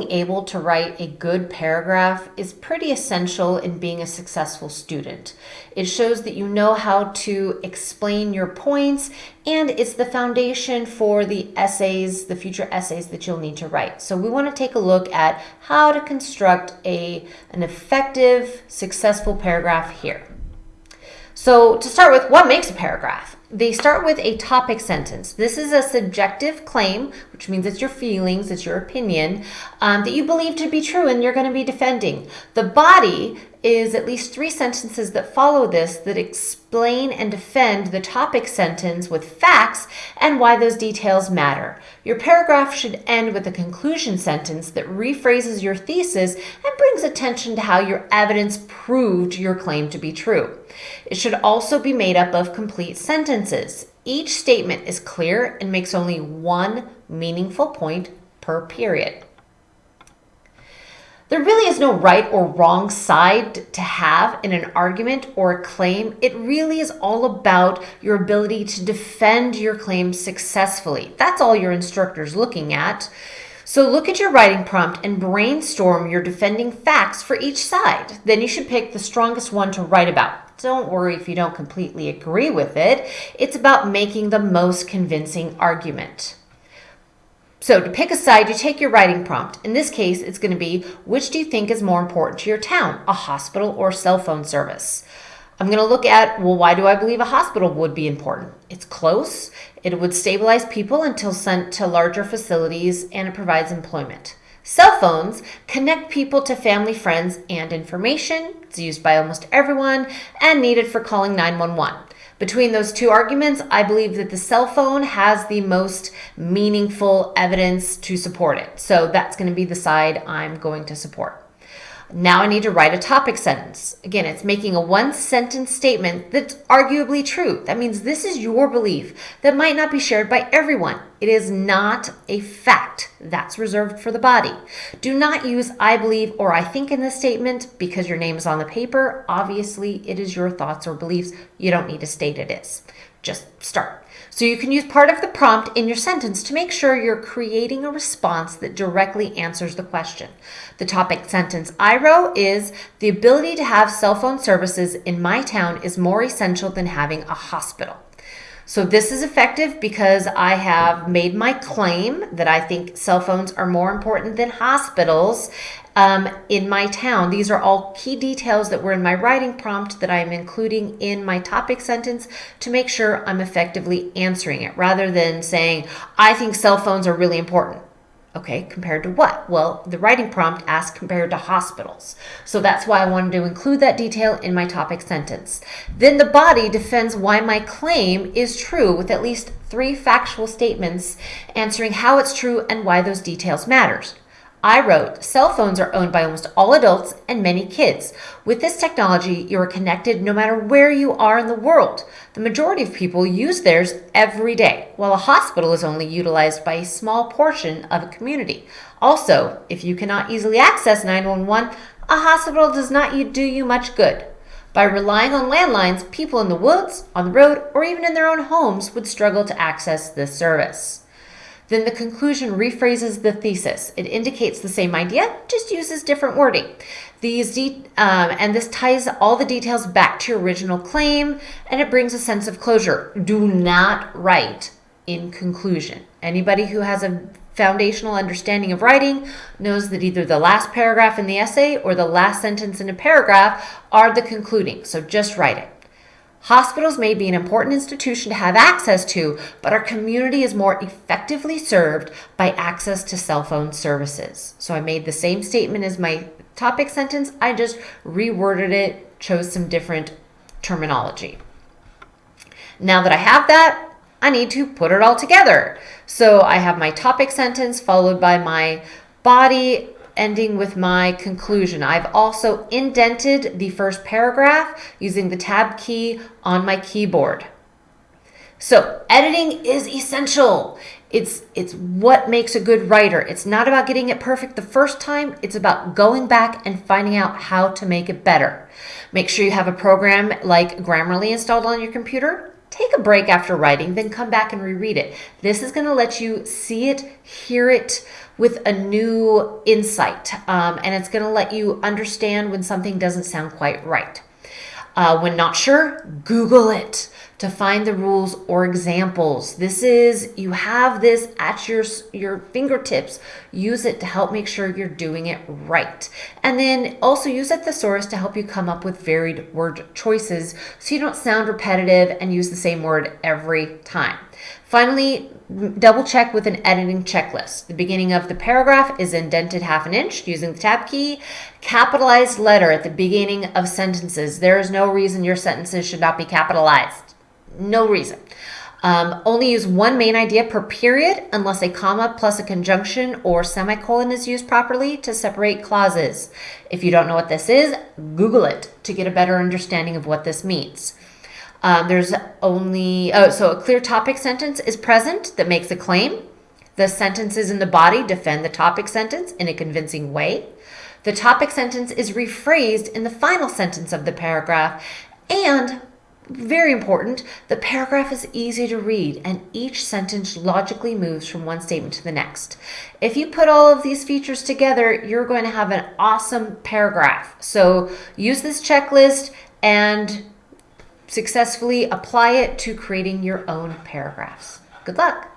being able to write a good paragraph is pretty essential in being a successful student. It shows that you know how to explain your points and it's the foundation for the essays, the future essays that you'll need to write. So we want to take a look at how to construct a, an effective, successful paragraph here. So to start with, what makes a paragraph? They start with a topic sentence. This is a subjective claim, which means it's your feelings, it's your opinion, um, that you believe to be true and you're going to be defending. The body is at least three sentences that follow this that explain and defend the topic sentence with facts and why those details matter. Your paragraph should end with a conclusion sentence that rephrases your thesis and brings attention to how your evidence proved your claim to be true. It should also be made up of complete sentences. Each statement is clear and makes only one meaningful point per period. There really is no right or wrong side to have in an argument or a claim. It really is all about your ability to defend your claim successfully. That's all your instructor's looking at. So look at your writing prompt and brainstorm your defending facts for each side. Then you should pick the strongest one to write about. Don't worry if you don't completely agree with it. It's about making the most convincing argument. So to pick a side, you take your writing prompt. In this case, it's going to be, which do you think is more important to your town, a hospital or cell phone service? I'm going to look at, well, why do I believe a hospital would be important? It's close, it would stabilize people until sent to larger facilities, and it provides employment. Cell phones connect people to family, friends, and information. It's used by almost everyone and needed for calling 911. Between those two arguments, I believe that the cell phone has the most meaningful evidence to support it. So that's going to be the side I'm going to support. Now I need to write a topic sentence. Again, it's making a one sentence statement that's arguably true. That means this is your belief that might not be shared by everyone. It is not a fact. That's reserved for the body. Do not use I believe or I think in this statement because your name is on the paper. Obviously, it is your thoughts or beliefs. You don't need to state it is. Just start. So you can use part of the prompt in your sentence to make sure you're creating a response that directly answers the question. The topic sentence I wrote is the ability to have cell phone services in my town is more essential than having a hospital. So this is effective because I have made my claim that I think cell phones are more important than hospitals um, in my town. These are all key details that were in my writing prompt that I'm including in my topic sentence to make sure I'm effectively answering it rather than saying, I think cell phones are really important. Okay, compared to what? Well, the writing prompt asks compared to hospitals. So that's why I wanted to include that detail in my topic sentence. Then the body defends why my claim is true with at least three factual statements answering how it's true and why those details matters. I wrote, cell phones are owned by almost all adults and many kids. With this technology, you are connected no matter where you are in the world. The majority of people use theirs every day, while a hospital is only utilized by a small portion of a community. Also, if you cannot easily access 911, a hospital does not do you much good. By relying on landlines, people in the woods, on the road, or even in their own homes would struggle to access this service. Then the conclusion rephrases the thesis. It indicates the same idea, just uses different wording. These um, and this ties all the details back to your original claim, and it brings a sense of closure. Do not write in conclusion. Anybody who has a foundational understanding of writing knows that either the last paragraph in the essay or the last sentence in a paragraph are the concluding. So just write it. Hospitals may be an important institution to have access to, but our community is more effectively served by access to cell phone services. So I made the same statement as my topic sentence, I just reworded it, chose some different terminology. Now that I have that, I need to put it all together. So I have my topic sentence followed by my body ending with my conclusion. I've also indented the first paragraph using the tab key on my keyboard. So editing is essential. It's, it's what makes a good writer. It's not about getting it perfect the first time. It's about going back and finding out how to make it better. Make sure you have a program like Grammarly installed on your computer. Take a break after writing, then come back and reread it. This is going to let you see it, hear it, with a new insight, um, and it's going to let you understand when something doesn't sound quite right. Uh, when not sure, Google it to find the rules or examples. This is, you have this at your, your fingertips. Use it to help make sure you're doing it right. And then also use a thesaurus to help you come up with varied word choices so you don't sound repetitive and use the same word every time. Finally, double check with an editing checklist. The beginning of the paragraph is indented half an inch using the tab key. Capitalized letter at the beginning of sentences. There is no reason your sentences should not be capitalized. No reason. Um, only use one main idea per period unless a comma plus a conjunction or semicolon is used properly to separate clauses. If you don't know what this is, Google it to get a better understanding of what this means. Um, there's only, oh, so a clear topic sentence is present that makes a claim. The sentences in the body defend the topic sentence in a convincing way. The topic sentence is rephrased in the final sentence of the paragraph. And very important, the paragraph is easy to read and each sentence logically moves from one statement to the next. If you put all of these features together, you're going to have an awesome paragraph. So use this checklist and successfully apply it to creating your own paragraphs. Good luck.